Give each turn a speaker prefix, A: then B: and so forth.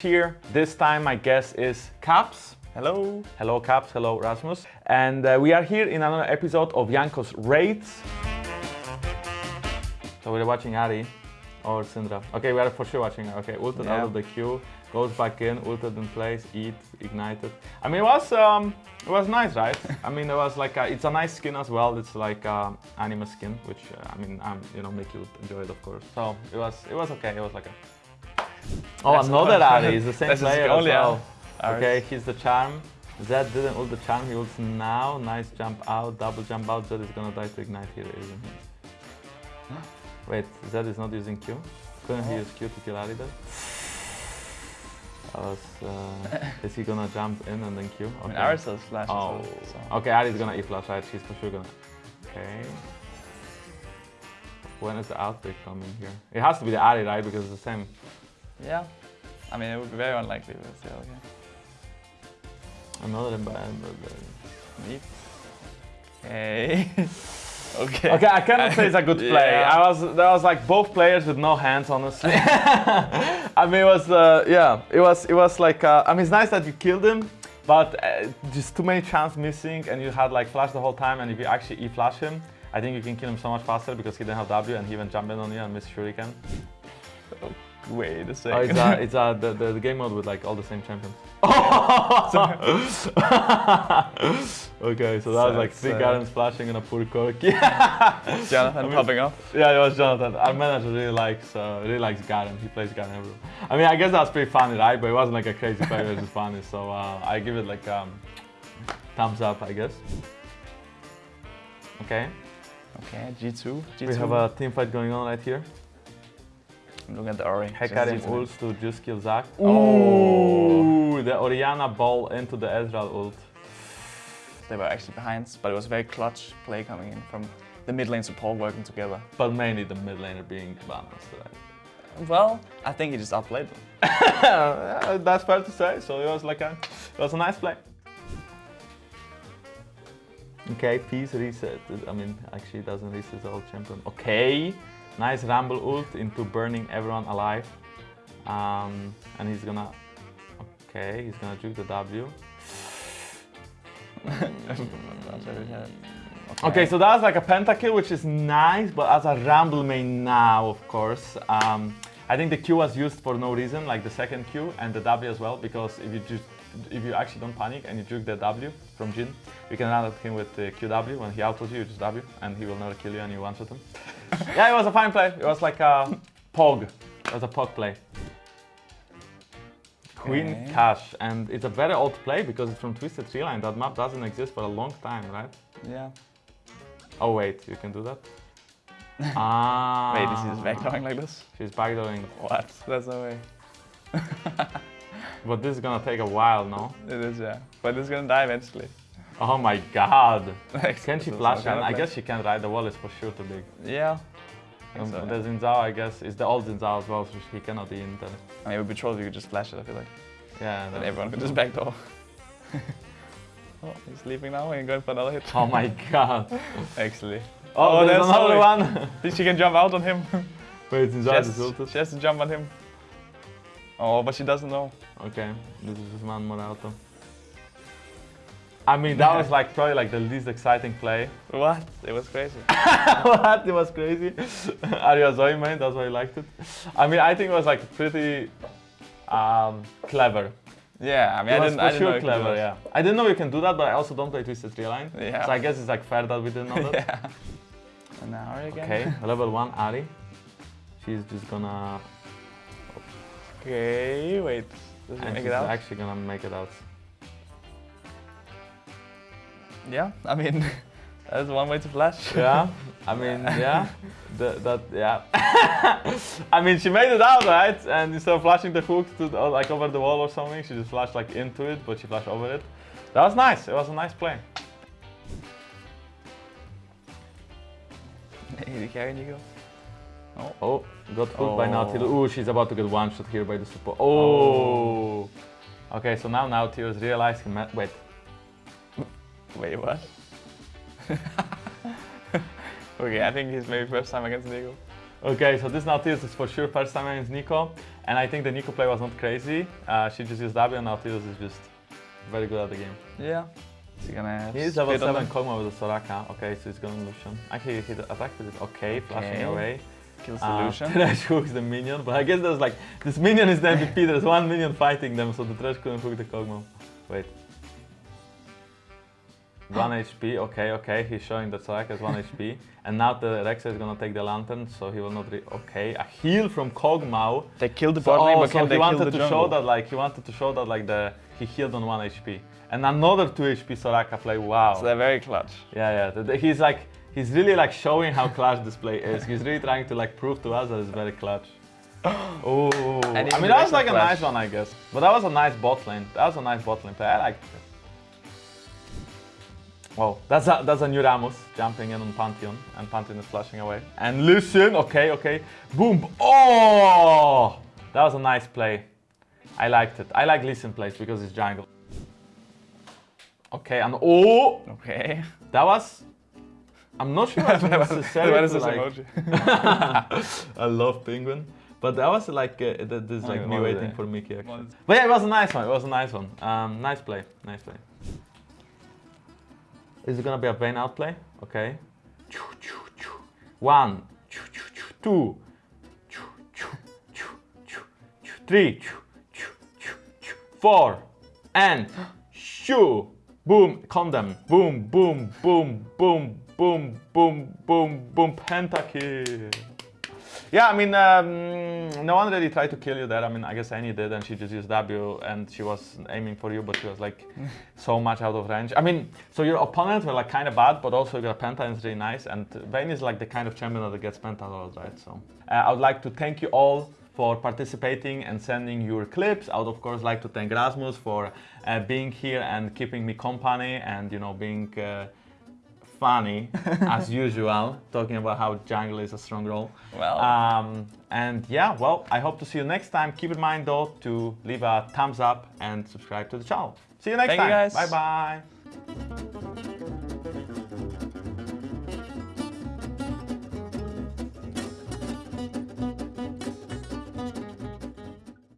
A: Here, this time my guest is Caps.
B: Hello.
A: Hello Caps, hello Rasmus. And uh, we are here in another episode of Janko's Raids. So we're watching Ahri or Syndra. Okay, we are for sure watching. Okay, ulted
B: Yeah.
A: out of the queue, goes back in, ulted in place, eat, ignited. I mean, it was um, it was nice, right? I mean, it was like a, it's a nice skin as well. It's like a anime skin, which uh, I mean, um, you know, make you enjoy it, of course. So it was it was okay. It was like a Oh,
B: That's
A: another
B: not-
A: Ahri. He's the same player as well. Okay, he's the charm. Zed didn't ult the charm, he ults now. Nice jump out, double jump out. Zed is gonna die to ignite here, isn't he? Wait, Zed is not using Q? Couldn't he
B: Oh.
A: use Q to kill Ahri then? Was, uh, is he gonna jump in and then Q?
B: I mean, flash. as
A: Oh,
B: so-
A: okay, Ahri's is gonna E flash, right? She's for sure gonna. Okay. When is the outbreak coming here? It has to be the Ahri, right? Because it's the same.
B: Yeah. I mean, it would be very unlikely, but still, yeah.
A: Another bad.
B: Neat. Okay. okay.
A: Okay, I cannot say it's a good play.
B: Yeah.
A: I was there was like both players with no hands, honestly. I mean, it was uh, yeah, it was it was like uh, I mean, it's nice that you killed him, but uh, just too many chance missing, and you had like flash the whole time. And if you actually e flash him, I think you can kill him so much faster because he didn't have W and he even jumped in on you and missed shuriken.
B: Wait a
A: Oh,
B: second.
A: it's uh, it's uh, the, the the game mode with like all the same champions. okay, so that was like
B: That's,
A: three
B: uh,
A: Garens flashing and a poor Corki.
B: Jonathan
A: I mean-
B: popping up.
A: Yeah, it was Jonathan. Our manager really likes uh, really likes Garen. He plays Garen everywhere. I mean, I guess that's pretty funny, right? But it wasn't like a crazy play. It was just funny. So uh, I give it like um, thumbs up, I guess. Okay,
B: Okay, G2. G2.
A: we have a team fight going on right here.
B: Looking at the Ori.
A: Hecarim
B: Just G2.
A: to just kill Zac.
B: Oh.
A: The Orianna ball into the Ezreal ult.
B: They were actually behind, but it was a very clutch play coming in from the mid lane support working together.
A: But mainly the mid laner being balanced, right?
B: Well, I think he just outplayed them.
A: That's fair to say. So it was like a, it was a nice play. Okay, peace reset. I mean, actually, it doesn't reset the old champion. Okay, nice rumble ult into burning everyone alive. Um, and he's gonna. Okay, he's gonna juke the W. Okay, so that was like a pentakill, which is nice, but as a rumble main now, of course. Um, I think the Q was used for no reason, like the second Q and the W as well, because if you just if you actually don't panic and you juke the W from Jhin, you can run at him with the QW. When he outwits you, you just W, and he will never kill you, and you one-shot him. yeah, it was a fine play. It was like a pog. It was a pog play. Queen
B: Okay.
A: Cash, and it's a very old play because it's from Twisted Tree Line. That map doesn't exist for a long time, right?
B: Yeah.
A: Oh wait, you can do that? ah.
B: Wait, is he just backdooring like this?
A: She's backdooring.
B: What? That's no way.
A: But this is gonna take a while, no?
B: It is, yeah. But it's gonna die eventually.
A: Oh my god. Can she flash
B: so
A: in?
B: kind of
A: I guess she can, right? The wall is for sure too big.
B: Yeah.
A: Um,
B: so,
A: the.
B: Xin
A: Zhao, I guess, is the old Xin Zhao as well, so he cannot be in there.
B: I mean, it would be troll if you could just flash it, I feel like.
A: Yeah.
B: Then everyone could just backdoor. oh, he's leaving now and going for another hit.
A: Oh my god.
B: Actually.
A: Oh,
B: Oh,
A: there's
B: there's
A: another one.
B: Think she can jump out on him.
A: Wait,
B: Xin
A: Zhao
B: has,
A: is ulted.
B: she has to jump on him. Oh, but she doesn't know.
A: Okay, this is one more auto. I mean, that was like probably like the least exciting play.
B: What? It was crazy.
A: what? It was crazy. Are you a main? That's why you liked it. I mean, I think it was like pretty um, clever.
B: Yeah, I mean,
A: It
B: I
A: was
B: didn't, I didn't
A: sure
B: do
A: clever. Yeah. I didn't know you can do that, but I also don't play Twisted Tree Line.
B: Yeah.
A: So I guess it's like fair that we didn't know that.
B: yeah. And now Ahri again.
A: Okay, level one Ahri. She's just gonna.
B: Okay, wait. Does
A: And
B: make
A: she's
B: it out?
A: actually gonna make it out.
B: Yeah, I mean, that's one way to flash.
A: Yeah, I mean, yeah, the, that, yeah. I mean, she made it out, right? And instead of flashing the hook to the, like over the wall or something, she just flashed like into it, but she flashed over it. That was nice. It was a nice play.
B: The carry Neeko.
A: Oh. oh, got hooked by
B: Oh.
A: Nautilus. Ooh, she's about to get one shot here by the support. Oh. oh. Okay, so now Nautilus realized he met. Wait,
B: Wait, what? okay, I think he's maybe first time against Neeko.
A: Okay, so this Nautilus is for sure first time against Neeko. And I think the Neeko play was not crazy. Uh, she just used W and Nautilus is just very good at the game.
B: Yeah. Is he gonna have
A: He's level
B: speed on
A: 7
B: them?
A: Kog'Maw with the Soraka. Okay, so he's gonna Lucian. Actually, he attacked with it. Okay, flashing
B: Okay.
A: away.
B: Kills the
A: Uh,
B: Lucian.
A: Thresh hooks the minion, but I guess there's like, this minion is the MVP, there's one minion fighting them, so the Thresh couldn't hook the Kog'Maw. Wait. 1 HP, okay, okay, he's showing that Soraka has 1 HP. And now the Rexa is gonna take the Lantern, so he will not re- okay. A heal from Kog'Maw.
B: They killed the
A: So,
B: bot lane,
A: oh,
B: but
A: so he wanted
B: the
A: to
B: jungle?
A: show that like, he wanted to show that like the, he healed on 1 HP. And another 2 HP Soraka play, wow.
B: So they're very clutch.
A: Yeah, yeah. the- the- He's like, he's really like showing how clutch this play is. He's really trying to like prove to us that it's very clutch. Oh, I mean that was like a nice one, I guess. But that was a nice bot lane. That was a nice bot lane play. I liked it. Wow, that's a, that's a new Rammus jumping in on Pantheon, and Pantheon is flashing away. And Lucian, okay, okay, boom, oh, that was a nice play. I liked it. I like Lucian plays because it's jungle. Okay, and oh,
B: Okay.
A: that was. I'm not sure that's necessary.
B: that is
A: to,
B: this
A: like,
B: emoji.
A: I love penguin, but that was like uh, this
B: Oh,
A: like me waiting
B: it?
A: for Mickey actually. But yeah, it was a nice one. It was a nice one. Um, nice play. Nice play. Is it gonna be a Vayne outplay? Okay. One, two, three, four, and shoo. Boom, condemn. Boom, boom, boom, boom, boom, boom, boom, boom. Pentakill. Yeah, I mean, um, no one really tried to kill you there. I mean, I guess Annie did, and she just used W, and she was aiming for you, but she was like so much out of range. I mean, so your opponents were like kind of bad, but also your Penta is really nice, and Vayne is like the kind of champion that gets Penta a lot, right? So uh, I would like to thank you all for participating and sending your clips. I would of course like to thank Rasmus for uh, being here and keeping me company, and you know being. Uh, funny as usual talking about how jungle is a strong role
B: Well.
A: um, and yeah, well, I hope to see you next time. Keep in mind though to leave a thumbs up and subscribe to the channel. See you next
B: Thank you,
A: time.
B: guys.
A: Bye bye.